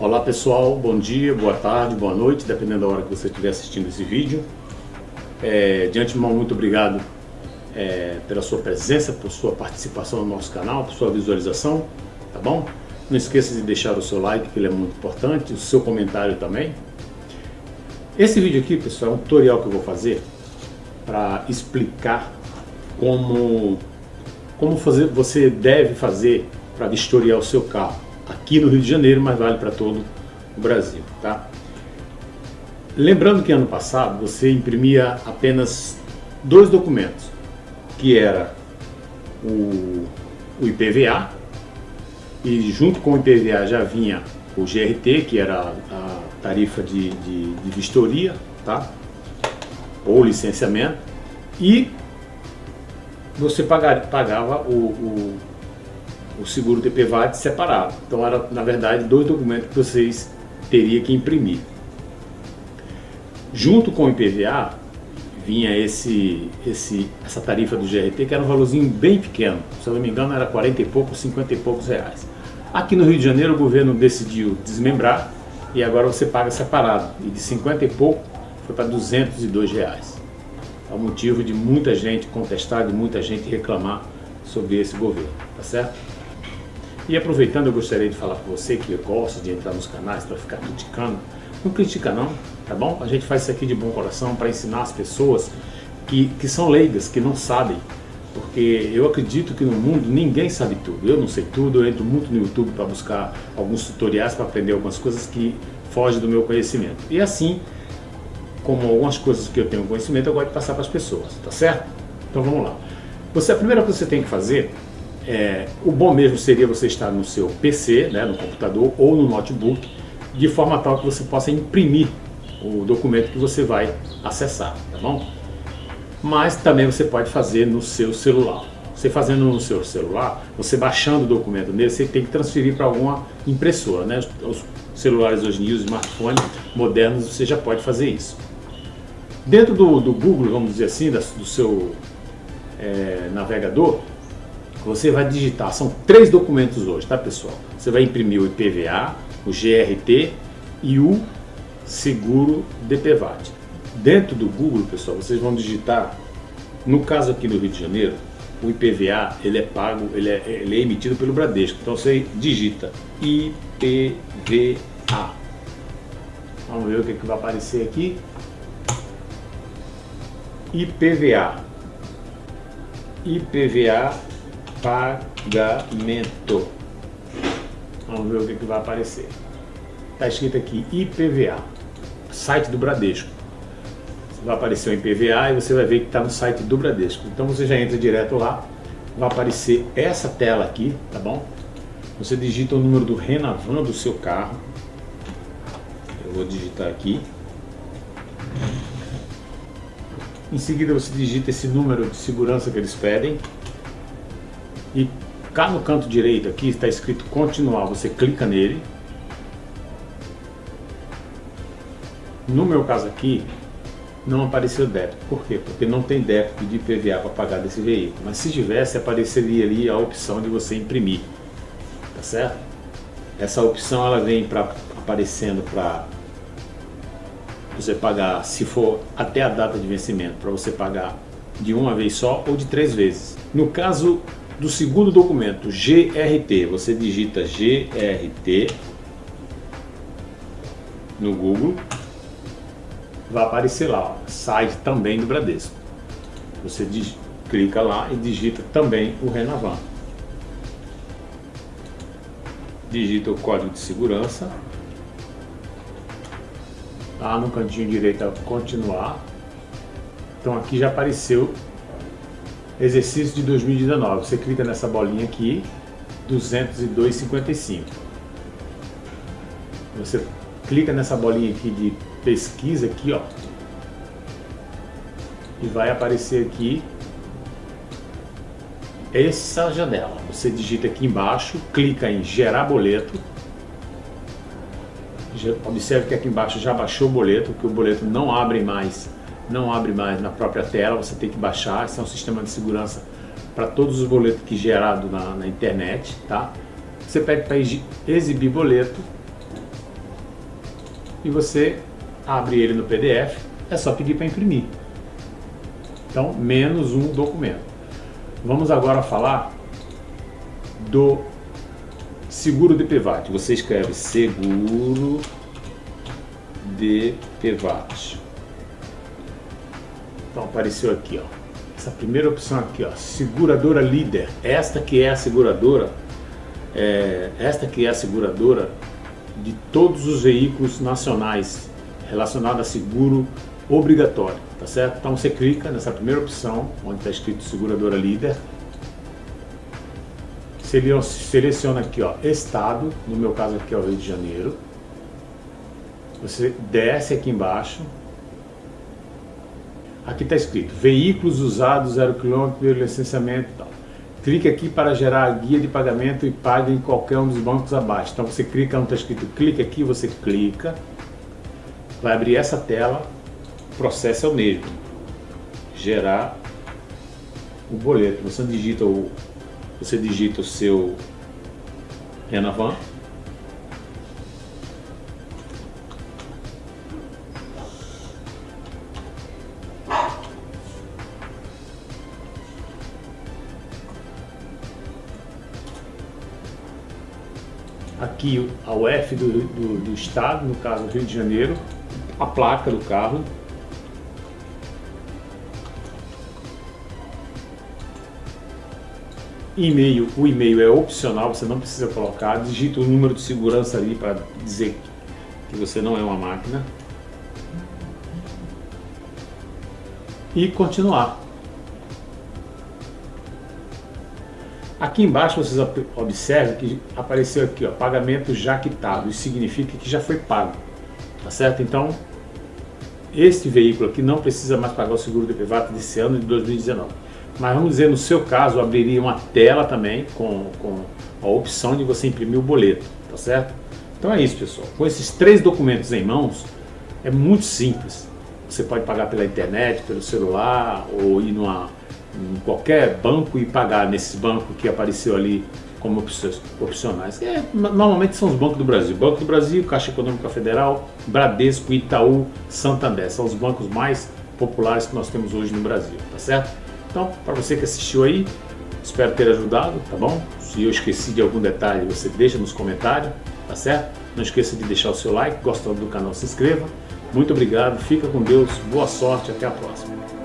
Olá pessoal, bom dia, boa tarde, boa noite, dependendo da hora que você estiver assistindo esse vídeo. É, de antemão, muito obrigado é, pela sua presença, por sua participação no nosso canal, por sua visualização, tá bom? Não esqueça de deixar o seu like, que ele é muito importante, o seu comentário também. Esse vídeo aqui, pessoal, é um tutorial que eu vou fazer para explicar como, como fazer, você deve fazer para vistoriar o seu carro aqui no Rio de Janeiro, mas vale para todo o Brasil. Tá? Lembrando que ano passado você imprimia apenas dois documentos, que era o, o IPVA, e junto com o IPVA já vinha o GRT, que era a tarifa de, de, de vistoria, tá? ou licenciamento, e você pagava, pagava o, o o seguro DPVAT separado. Então era, na verdade, dois documentos que vocês teriam que imprimir. Junto com o IPVA, vinha esse, esse, essa tarifa do GRT, que era um valorzinho bem pequeno. Se eu não me engano, era 40 e poucos, 50 e poucos reais. Aqui no Rio de Janeiro, o governo decidiu desmembrar e agora você paga separado. E de 50 e pouco foi para 202 reais. É o motivo de muita gente contestar, de muita gente reclamar sobre esse governo, tá certo? E aproveitando, eu gostaria de falar com você que gosta de entrar nos canais para ficar criticando. Não critica não, tá bom? A gente faz isso aqui de bom coração para ensinar as pessoas que, que são leigas, que não sabem. Porque eu acredito que no mundo ninguém sabe tudo. Eu não sei tudo, eu entro muito no YouTube para buscar alguns tutoriais para aprender algumas coisas que fogem do meu conhecimento. E assim, como algumas coisas que eu tenho conhecimento, eu gosto de passar para as pessoas, tá certo? Então vamos lá. Você, a primeira coisa que você tem que fazer é, o bom mesmo seria você estar no seu PC, né, no computador ou no notebook, de forma tal que você possa imprimir o documento que você vai acessar, tá bom? Mas também você pode fazer no seu celular. Você fazendo no seu celular, você baixando o documento nele, você tem que transferir para alguma impressora, né? Os celulares hoje em dia, os smartphones modernos, você já pode fazer isso. Dentro do, do Google, vamos dizer assim, do seu é, navegador, você vai digitar, são três documentos hoje, tá pessoal? Você vai imprimir o IPVA, o GRT e o seguro DPVAT. Dentro do Google, pessoal, vocês vão digitar, no caso aqui no Rio de Janeiro, o IPVA ele é pago, ele é, ele é emitido pelo Bradesco. Então você digita IPVA. Vamos ver o que, que vai aparecer aqui. IPVA. IPVA pagamento. Vamos ver o que, que vai aparecer. Está escrito aqui IPVA, site do Bradesco. Vai aparecer o IPVA e você vai ver que está no site do Bradesco. Então você já entra direto lá, vai aparecer essa tela aqui, tá bom? Você digita o número do Renavan do seu carro. Eu vou digitar aqui. Em seguida você digita esse número de segurança que eles pedem. E cá no canto direito aqui está escrito continuar, você clica nele. No meu caso aqui, não apareceu débito. Por quê? Porque não tem débito de IPVA para pagar desse veículo. Mas se tivesse, apareceria ali a opção de você imprimir. Tá certo? Essa opção ela vem pra, aparecendo para você pagar, se for até a data de vencimento, para você pagar de uma vez só ou de três vezes. No caso do segundo documento, GRT, você digita GRT no Google, vai aparecer lá, ó, site também do Bradesco. Você clica lá e digita também o Renavan. Digita o código de segurança. Lá no cantinho direito, continuar. Então aqui já apareceu exercício de 2019. Você clica nessa bolinha aqui, 202,55. Você clica nessa bolinha aqui de pesquisa aqui, ó. E vai aparecer aqui essa janela. Você digita aqui embaixo, clica em gerar boleto. Observe que aqui embaixo já baixou o boleto, que o boleto não abre mais não abre mais na própria tela, você tem que baixar, esse é um sistema de segurança para todos os boletos que gerado na, na internet, tá? Você pede para exibir boleto e você abre ele no PDF, é só pedir para imprimir. Então, menos um documento. Vamos agora falar do seguro de PVAT. Você escreve seguro de PVAT. Então apareceu aqui, ó. Essa primeira opção aqui, ó, seguradora líder. Esta que é a seguradora, é, esta que é a seguradora de todos os veículos nacionais relacionados a seguro obrigatório, tá certo? Então você clica nessa primeira opção, onde está escrito seguradora líder, seleciona aqui, ó, estado, no meu caso aqui é o Rio de Janeiro, você desce aqui embaixo, aqui está escrito, veículos usados 0 km pelo licenciamento tal. Clique aqui para gerar a guia de pagamento e pague em qualquer um dos bancos abaixo. Então você clica onde está escrito, clique aqui, você clica, vai abrir essa tela, o processo é o mesmo, gerar o boleto. Você digita o, você digita o seu Renavan, aqui a UF do, do, do, estado, no caso Rio de Janeiro, a placa do carro. E-mail, o e-mail é opcional, você não precisa colocar, digita o número de segurança ali para dizer que você não é uma máquina. E continuar. Aqui embaixo vocês observam que apareceu aqui, ó, pagamento já quitado. Isso significa que já foi pago, tá certo? Então, este veículo aqui não precisa mais pagar o seguro de privado desse ano de 2019. Mas vamos dizer, no seu caso, abriria uma tela também com, com a opção de você imprimir o boleto, tá certo? Então é isso, pessoal. Com esses três documentos em mãos, é muito simples. Você pode pagar pela internet, pelo celular, ou ir numa em qualquer banco e pagar nesses bancos que apareceu ali como opcionais. É, normalmente são os bancos do Brasil. Banco do Brasil, Caixa Econômica Federal, Bradesco, Itaú, Santander. São os bancos mais populares que nós temos hoje no Brasil, tá certo? Então, para você que assistiu aí, espero ter ajudado, tá bom? Se eu esqueci de algum detalhe, você deixa nos comentários, tá certo? Não esqueça de deixar o seu like, gostando do canal, se inscreva. Muito obrigado, fica com Deus, boa sorte, até a próxima.